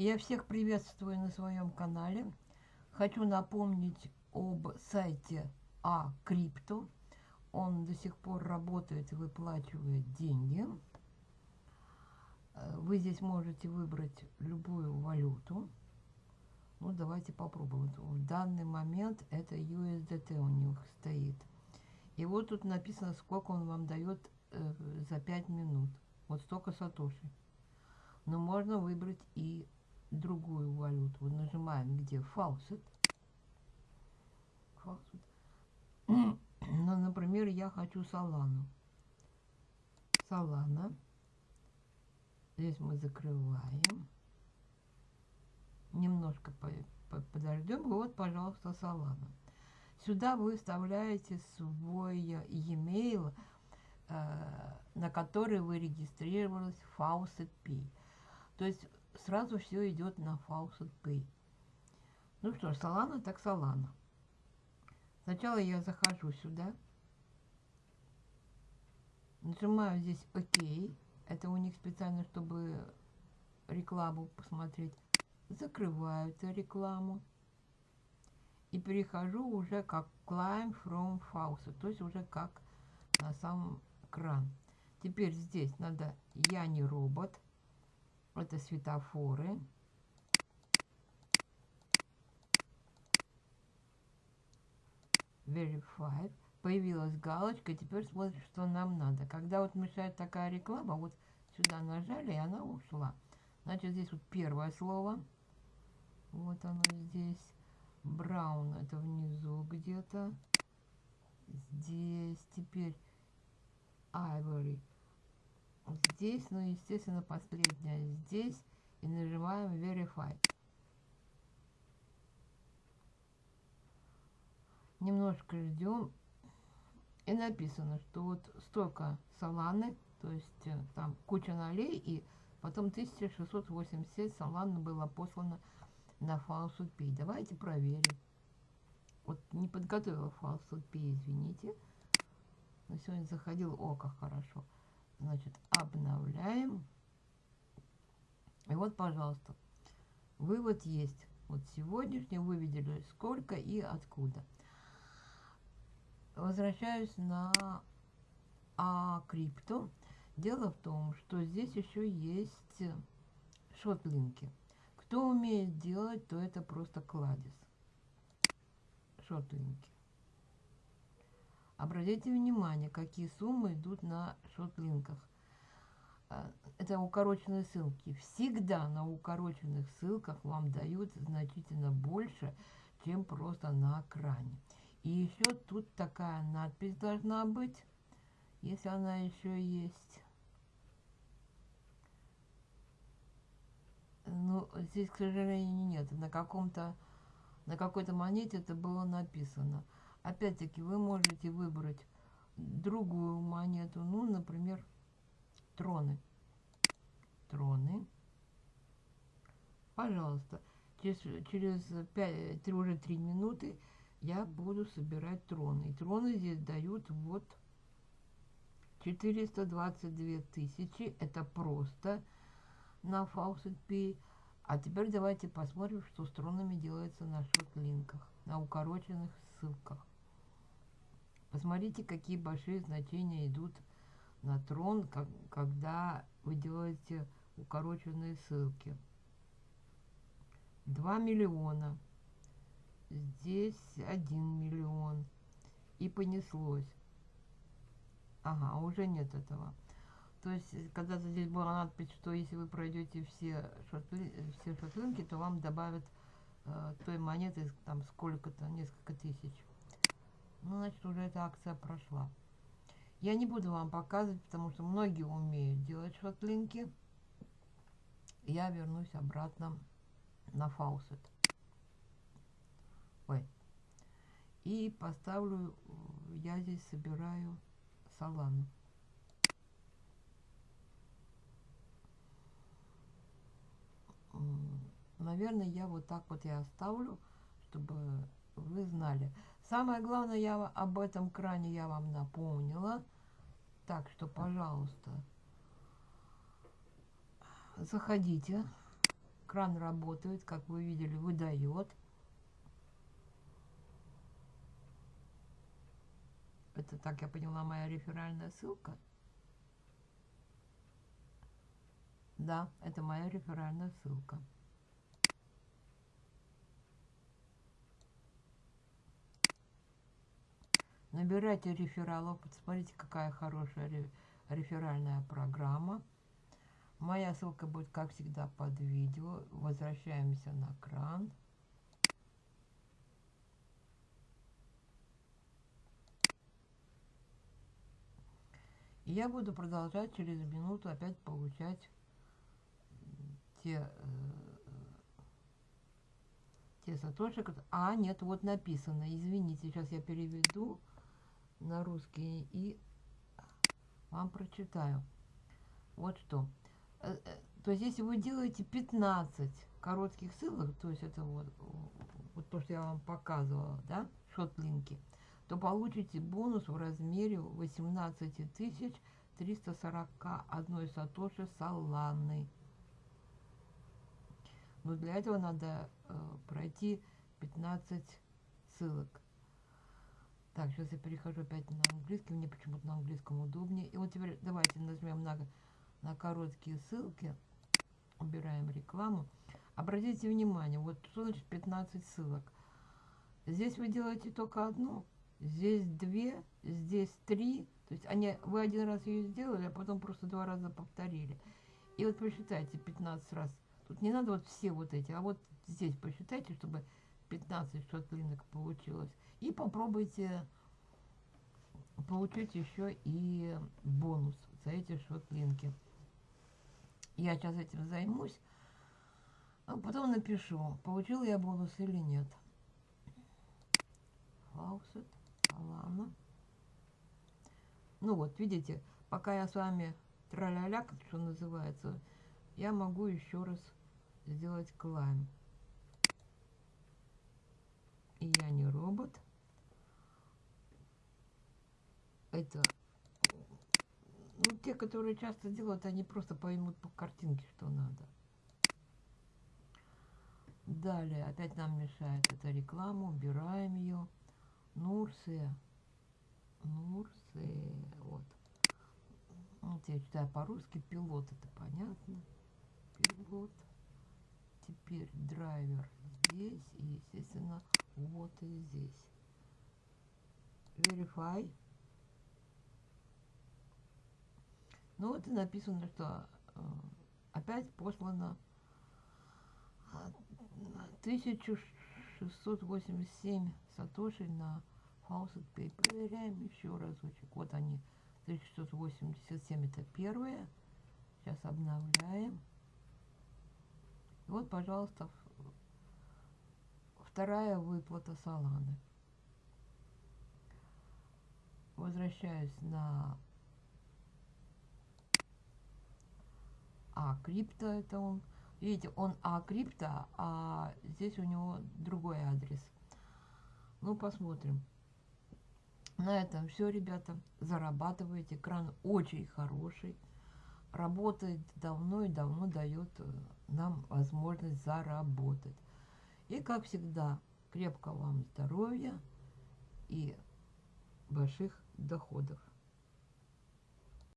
Я всех приветствую на своем канале. Хочу напомнить об сайте А-Крипто. Он до сих пор работает и выплачивает деньги. Э, вы здесь можете выбрать любую валюту. Ну, давайте попробуем. В данный момент это USDT у них стоит. И вот тут написано, сколько он вам дает э, за 5 минут. Вот столько сатоши. Но можно выбрать и другую валюту. Нажимаем где фаусет. Фаусет. Ну, например, я хочу Солану. Солана. Здесь мы закрываем. Немножко подождем. Вот, пожалуйста, Солана. Сюда вы вставляете свой e-mail, э, на который вы регистрировались в Faucet Pay. То есть сразу все идет на Faucet Pay. Ну что ж, Solana так Solana. Сначала я захожу сюда. Нажимаю здесь ОК. Это у них специально, чтобы рекламу посмотреть. Закрываю эту рекламу. И перехожу уже как Climb from Faucet. То есть уже как на сам кран. Теперь здесь надо «Я не робот». Это светофоры. Verified. Появилась галочка, теперь смотрим, что нам надо. Когда вот мешает такая реклама, вот сюда нажали, и она ушла. Значит, здесь вот первое слово. Вот оно здесь. Браун это внизу где-то. Здесь теперь Ivory здесь, ну, естественно, последняя здесь. И нажимаем Verify. Немножко ждем. И написано, что вот столько саланы, то есть э, там куча налей, и потом 1687 саланы было послано на Falsehood Pay. Давайте проверим. Вот не подготовила Falsehood Pay, извините. Но сегодня заходил, о, как хорошо. Значит, обновляем. И вот, пожалуйста, вывод есть. Вот сегодняшний вы видели сколько и откуда. Возвращаюсь на а крипто. Дело в том, что здесь еще есть шотлинки. Кто умеет делать, то это просто кладезь. Шотлинки. Обратите внимание, какие суммы идут на шотлинках. А, это укороченные ссылки. Всегда на укороченных ссылках вам дают значительно больше, чем просто на экране. И еще тут такая надпись должна быть, если она еще есть. Ну, здесь, к сожалению, нет. На каком-то, на какой-то монете это было написано. Опять-таки вы можете выбрать другую монету, ну, например, троны. Троны. Пожалуйста, через, через 5, 3, уже 3 минуты я буду собирать троны. И троны здесь дают вот 422 тысячи. Это просто на Faucet Pay. А теперь давайте посмотрим, что с тронами делается на шот-линках, на укороченных ссылках. Посмотрите, какие большие значения идут на трон, как, когда вы делаете укороченные ссылки. 2 миллиона. Здесь 1 миллион. И понеслось. Ага, уже нет этого. То есть, когда-то здесь была надпись, что если вы пройдете все, шотлы, все шотлинки, то вам добавят э, той монеты там сколько-то, несколько тысяч. Ну, значит, уже эта акция прошла. Я не буду вам показывать, потому что многие умеют делать шотлинки. Я вернусь обратно на фаусет. Ой. И поставлю, я здесь собираю салану. Наверное, я вот так вот и оставлю, чтобы вы знали. Самое главное, я об этом кране я вам напомнила. Так что, пожалуйста, заходите Кран работает, как вы видели, выдает. Это, так я поняла, моя реферальная ссылка. Да, это моя реферальная ссылка. Набирайте рефералов. Посмотрите, какая хорошая реферальная программа. Моя ссылка будет, как всегда, под видео. Возвращаемся на кран. И я буду продолжать через минуту опять получать те, э, те сатоши. А, нет, вот написано. Извините, сейчас я переведу на русский и вам прочитаю. Вот что. Э, э, то есть, если вы делаете 15 коротких ссылок, то есть это вот, вот то, что я вам показывала, да, шотлинки, то получите бонус в размере 18 341 сатоши саланы. Но для этого надо э, пройти 15 ссылок. Так, сейчас я перехожу опять на английский. Мне почему-то на английском удобнее. И вот теперь давайте нажмем на, на короткие ссылки. Убираем рекламу. Обратите внимание, вот что значит 15 ссылок. Здесь вы делаете только одну здесь две, здесь три. То есть они, вы один раз ее сделали, а потом просто два раза повторили. И вот посчитайте 15 раз. Тут не надо вот все вот эти, а вот здесь посчитайте, чтобы 15 шотлинок получилось. И попробуйте получить еще и бонус за эти шотлинки. Я сейчас этим займусь, а потом напишу, получил я бонус или нет. Фаусет. Ладно. Ну вот, видите, пока я с вами траля-ля, как что называется, я могу еще раз сделать клайм. И я не робот. Это, ну, те, которые часто делают, они просто поймут по картинке, что надо. Далее, опять нам мешает эта реклама, убираем ее. Нурсия. Нурсия. Вот. Вот я читаю по-русски. Пилот, это понятно. Пилот. Теперь драйвер здесь. И, естественно, вот и здесь. Verify. Ну вот и написано, что э, опять послано 1687 сатоши на Faucet Pay. Проверяем еще разочек. Вот они, 1687 это первые. Сейчас обновляем. И вот, пожалуйста, вторая выплата Соланы. Возвращаюсь на А, крипто это он. Видите, он А крипто, а здесь у него другой адрес. Ну, посмотрим. На этом все, ребята. Зарабатываете. Кран очень хороший. Работает давно и давно дает э, нам возможность заработать. И, как всегда, крепко вам здоровья и больших доходов.